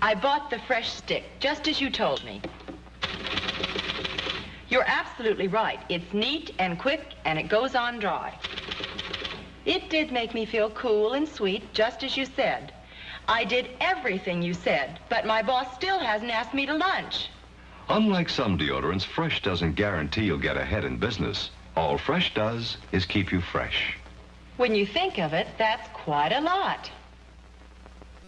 I bought the fresh stick, just as you told me. You're absolutely right. It's neat and quick, and it goes on dry. It did make me feel cool and sweet, just as you said. I did everything you said, but my boss still hasn't asked me to lunch. Unlike some deodorants, Fresh doesn't guarantee you'll get ahead in business. All Fresh does is keep you fresh. When you think of it, that's quite a lot.